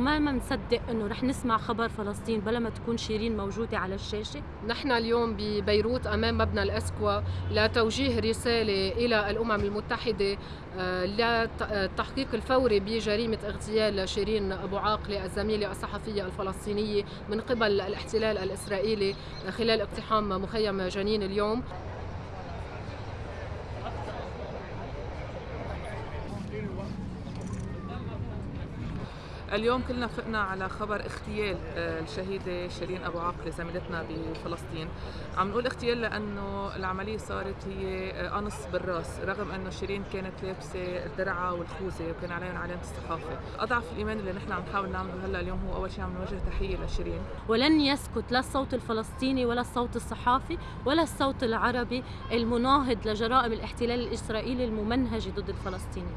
وما ما نصدق إنه رح نسمع خبر فلسطين بلا ما تكون شيرين موجودة على الشاشة؟ نحن اليوم ببيروت أمام مبنى الأسكوا لتوجيه رسالة إلى الأمم المتحدة آه، للتحقيق الفوري بجريمة اغتيال شيرين أبو عاقلة الزميلة الصحفية الفلسطينية من قبل الاحتلال الإسرائيلي خلال اقتحام مخيم جنين اليوم. اليوم كلنا فقنا على خبر اغتيال آه، الشهيدة شيرين أبو عاقلة زميلتنا بفلسطين. عم نقول اغتيال لأنه العملية صارت هي آه، قنص بالراس رغم أنه شيرين كانت لابسة الدرعة والخوذة وكان عليهم علامة الصحافة أضعف الإيمان اللي نحن عم نحاول نعمله هلأ اليوم هو أول شيء عم نوجه تحية لشيرين. ولن يسكت لا الصوت الفلسطيني ولا الصوت الصحافي ولا الصوت العربي المناهض لجرائم الاحتلال الإسرائيلي الممنهجة ضد الفلسطينيين.